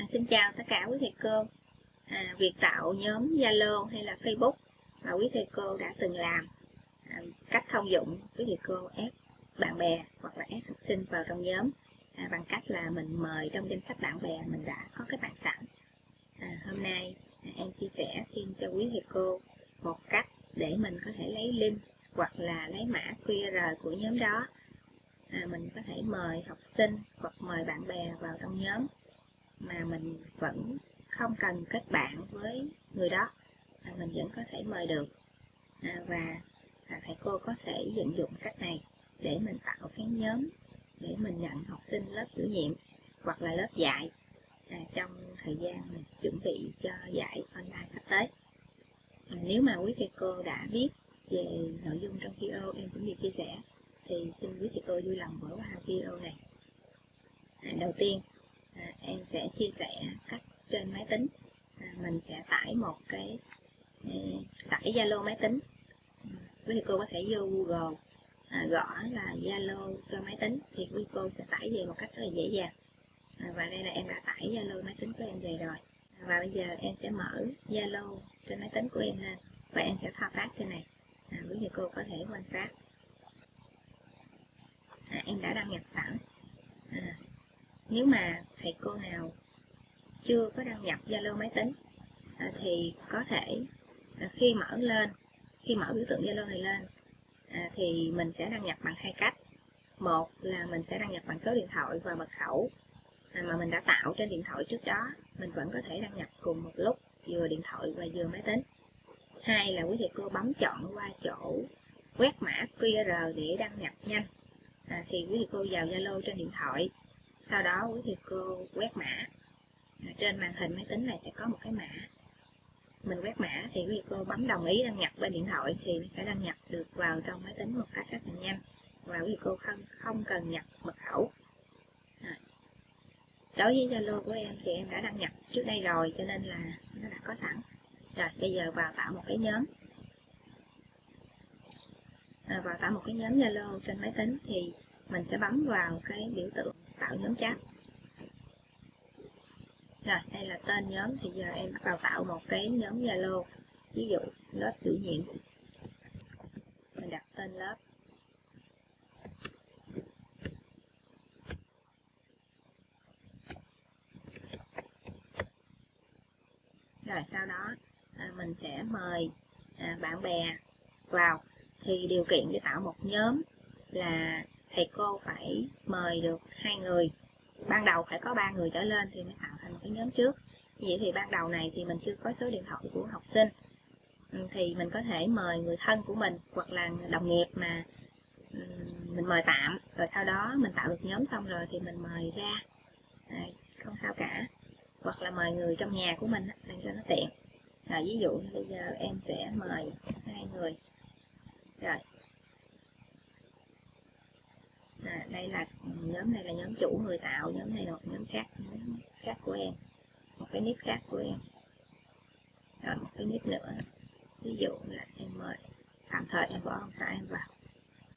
À, xin chào tất cả quý thầy cô. À, việc tạo nhóm Zalo hay là Facebook mà quý thầy cô đã từng làm, à, cách thông dụng quý thầy cô ép bạn bè hoặc là ép học sinh vào trong nhóm à, bằng cách là mình mời trong danh sách bạn bè mình đã có cái bạn sẵn. À, hôm nay à, em chia sẻ thêm cho quý thầy cô một cách để mình có thể lấy link hoặc là lấy mã QR của nhóm đó. À, mình có thể mời học sinh hoặc mời bạn bè vào trong nhóm mà mình vẫn không cần kết bạn với người đó mà mình vẫn có thể mời được. À, và à, thầy cô có thể vận dụng cách này để mình tạo cái nhóm để mình nhận học sinh lớp chủ nhiệm hoặc là lớp dạy à, trong thời gian mình chuẩn bị cho dạy online sắp tới. À, nếu mà quý thầy cô đã biết về nội dung trong video em cũng được chia sẻ thì xin quý thầy cô vui lòng mở qua video này. À, đầu tiên à, em sẽ chia sẻ cách trên máy tính. À, mình sẽ tải một cái à, tải Zalo máy tính. Quý thầy cô có thể vô Google à, gõ là Zalo cho máy tính thì quý cô sẽ tải về một cách rất là dễ dàng. À, và đây là em đã tải Zalo máy tính của em về rồi. Và bây giờ em sẽ mở Zalo trên máy tính của em lên và em sẽ thao tác trên này. À, quý thầy cô có thể quan sát. À, em đã đăng nhập sẵn. À, nếu mà thầy cô nào chưa có đăng nhập Zalo máy tính à, thì có thể à, khi mở lên khi mở biểu tượng Zalo này lên à, thì mình sẽ đăng nhập bằng hai cách. Một là mình sẽ đăng nhập bằng số điện thoại và mật khẩu à, mà mình đã tạo trên điện thoại trước đó mình vẫn có thể đăng nhập cùng một lúc vừa điện thoại và vừa máy tính. Hai là quý thầy cô bấm chọn qua chỗ quét mã QR để đăng nhập nhanh à, thì quý thầy cô vào Zalo trên điện thoại sau đó quý thầy cô quét mã. À, trên màn hình máy tính này sẽ có một cái mã. Mình quét mã thì quý thầy cô bấm đồng ý đăng nhập bên điện thoại thì nó sẽ đăng nhập được vào trong máy tính một cách rất là nhanh. Và quý thầy cô không không cần nhập mật khẩu. À. đối với Zalo của em thì em đã đăng nhập trước đây rồi cho nên là nó đã có sẵn. Rồi bây giờ vào tạo một cái nhóm. À, vào tạo một cái nhóm Zalo trên máy tính thì mình sẽ bấm vào cái biểu tượng tạo nhóm chat. Rồi đây là tên nhóm thì giờ em vào tạo một cái nhóm Zalo. Ví dụ lớp chủ nhiệm mình đặt tên lớp. Rồi sau đó à, mình sẽ mời à, bạn bè vào. Thì điều kiện để tạo một nhóm là thầy cô phải mời được hai người. Ban đầu phải có ba người trở lên thì mới tạo thành một cái nhóm trước. Vậy thì ban đầu này thì mình chưa có số điện thoại của học sinh. Ừ, thì mình có thể mời người thân của mình hoặc là đồng nghiệp mà ừ, mình mời tạm. Rồi sau đó mình tạo được nhóm xong rồi thì mình mời ra. À, không sao cả. Hoặc là mời người trong nhà của mình để cho nó tiện. Rồi ví dụ bây giờ em sẽ mời hai người. Rồi à, đây là nhóm này là nhóm chủ người tạo nhóm này là một nhóm khác nhóm khác của em. Một cái nick khác của em. Rồi một cái nick nữa. Ví dụ là em mời tạm thời em bỏ ông xã em vào.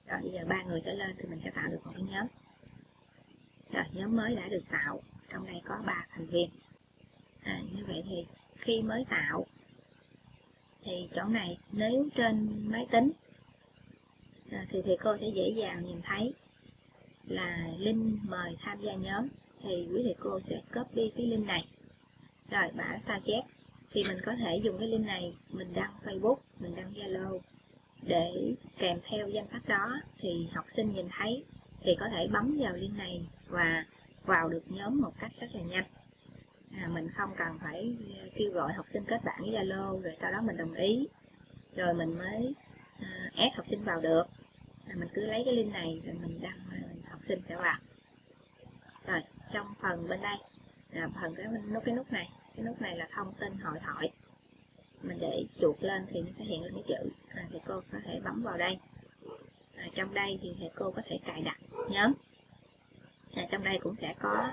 Rồi bây giờ ba người trở lên thì mình sẽ tạo được một cái nhóm. Rồi nhóm mới đã được tạo trong đây có ba thành viên. À, như vậy thì khi mới tạo thì chỗ này nếu trên máy tính à, thì thầy cô sẽ dễ dàng nhìn thấy là link mời tham gia nhóm thì quý thầy cô sẽ copy cái link này. Rồi bả sao chép thì mình có thể dùng cái link này mình đăng Facebook mình đăng Zalo. Để kèm theo danh sách đó thì học sinh nhìn thấy thì có thể bấm vào link này và vào được nhóm một cách rất là nhanh. À, mình không cần phải kêu gọi học sinh kết bạn với Zalo rồi sau đó mình đồng ý. Rồi mình mới à, ép học sinh vào được. À, mình cứ lấy cái link này rồi mình đăng xin sẽ vào rồi trong phần bên đây là phần cái nút cái nút này cái nút này là thông tin hội thoại. Mình để chuột lên thì nó sẽ hiện lên cái chữ à, thì cô có thể bấm vào đây. À, trong đây thì thầy cô có thể cài đặt nhóm. À, trong đây cũng sẽ có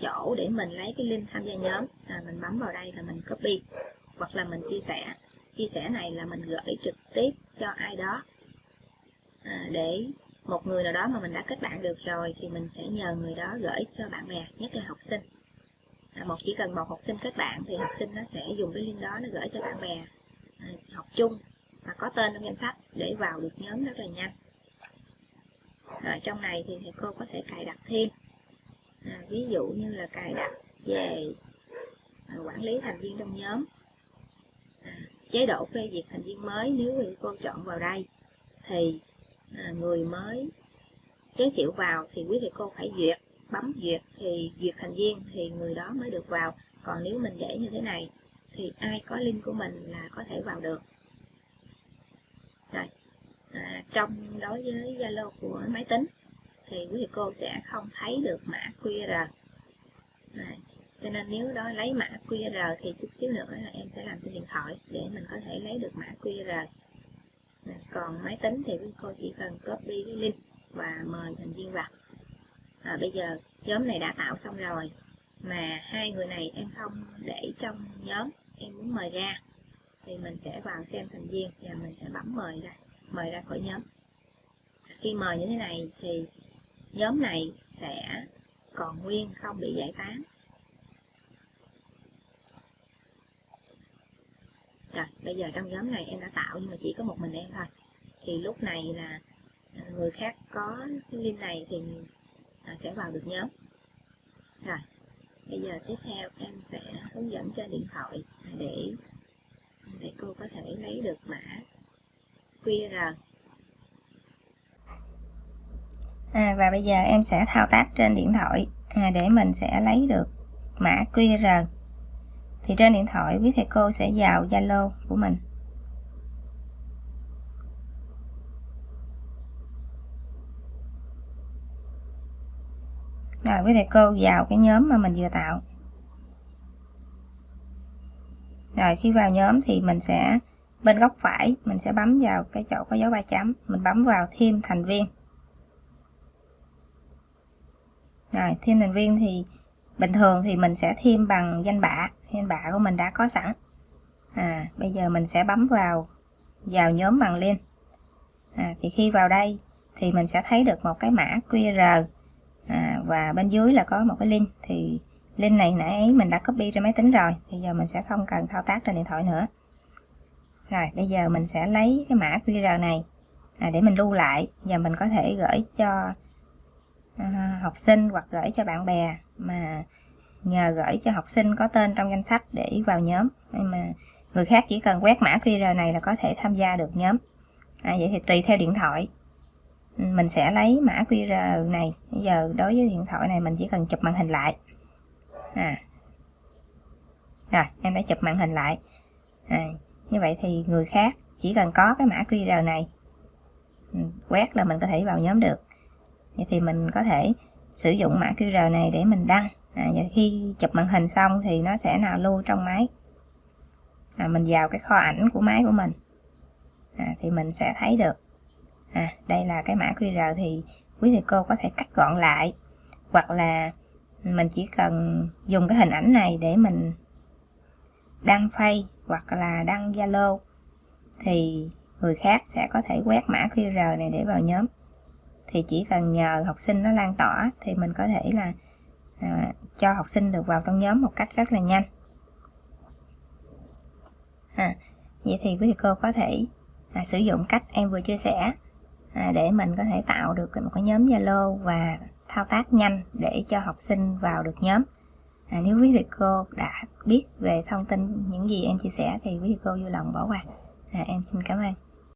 chỗ để mình lấy cái link tham gia nhóm. À, mình bấm vào đây là mình copy hoặc là mình chia sẻ. Chia sẻ này là mình gửi trực tiếp cho ai đó à, để một người nào đó mà mình đã kết bạn được rồi thì mình sẽ nhờ người đó gửi cho bạn bè nhất là học sinh. À, một chỉ cần một học sinh kết bạn thì học sinh nó sẽ dùng cái link đó nó gửi cho bạn bè à, học chung mà có tên trong danh sách để vào được nhóm rất là nhanh. Rồi trong này thì thầy cô có thể cài đặt thêm. À, ví dụ như là cài đặt về à, quản lý thành viên trong nhóm. À, chế độ phê duyệt thành viên mới nếu thầy cô chọn vào đây thì À, người mới giới thiệu vào thì quý thầy cô phải duyệt bấm duyệt thì duyệt thành viên thì người đó mới được vào. Còn nếu mình để như thế này thì ai có link của mình là có thể vào được. Rồi à, trong đối với Zalo của máy tính thì quý thầy cô sẽ không thấy được mã QR à, cho nên nếu đó lấy mã QR thì chút xíu nữa là em sẽ làm trên điện thoại để mình có thể lấy được mã QR còn máy tính thì quý cô chỉ cần copy cái link và mời thành viên vào. À, bây giờ nhóm này đã tạo xong rồi mà hai người này em không để trong nhóm em muốn mời ra. Thì mình sẽ vào xem thành viên và mình sẽ bấm mời ra mời ra khỏi nhóm. Khi mời như thế này thì nhóm này sẽ còn nguyên không bị giải tán. Rồi bây giờ trong nhóm này em đã tạo nhưng mà chỉ có một mình em thôi. Thì lúc này là à, người khác có cái link này thì à, sẽ vào được nhóm. Rồi bây giờ tiếp theo em sẽ hướng dẫn cho điện thoại để để cô có thể lấy được mã QR à, và bây giờ em sẽ thao tác trên điện thoại à, để mình sẽ lấy được mã QR thì trên điện thoại, quý thầy cô sẽ vào Zalo của mình. Rồi, quý thầy cô vào cái nhóm mà mình vừa tạo. Rồi, khi vào nhóm thì mình sẽ, bên góc phải, mình sẽ bấm vào cái chỗ có dấu ba chấm. Mình bấm vào thêm thành viên. Rồi, thêm thành viên thì bình thường thì mình sẽ thêm bằng danh bạ danh bạ của mình đã có sẵn. À bây giờ mình sẽ bấm vào vào nhóm bằng link à, thì khi vào đây thì mình sẽ thấy được một cái mã QR à, và bên dưới là có một cái link. Thì link này nãy ấy mình đã copy trên máy tính rồi. Bây giờ mình sẽ không cần thao tác trên điện thoại nữa. Rồi bây giờ mình sẽ lấy cái mã QR này à, để mình lưu lại. Và mình có thể gửi cho à, học sinh hoặc gửi cho bạn bè mà nhờ gửi cho học sinh có tên trong danh sách để vào nhóm. Nhưng mà người khác chỉ cần quét mã QR này là có thể tham gia được nhóm. À, vậy thì tùy theo điện thoại. Mình sẽ lấy mã QR này. Bây giờ đối với điện thoại này mình chỉ cần chụp màn hình lại. À. Rồi em đã chụp màn hình lại. À, như vậy thì người khác chỉ cần có cái mã QR này ừ, quét là mình có thể vào nhóm được. Vậy thì mình có thể sử dụng mã QR này để mình đăng. À, và khi chụp màn hình xong thì nó sẽ nào lưu trong máy. À, mình vào cái kho ảnh của máy của mình. À, thì mình sẽ thấy được. À, đây là cái mã QR thì quý thầy cô có thể cắt gọn lại. Hoặc là mình chỉ cần dùng cái hình ảnh này để mình đăng phay hoặc là đăng Zalo thì người khác sẽ có thể quét mã QR này để vào nhóm thì chỉ cần nhờ học sinh nó lan tỏa thì mình có thể là à, cho học sinh được vào trong nhóm một cách rất là nhanh. À, vậy thì quý thầy cô có thể à, sử dụng cách em vừa chia sẻ à, để mình có thể tạo được một cái nhóm Zalo và thao tác nhanh để cho học sinh vào được nhóm. À, nếu quý thầy cô đã biết về thông tin những gì em chia sẻ thì quý thầy cô vui lòng bỏ qua. À, em xin cảm ơn.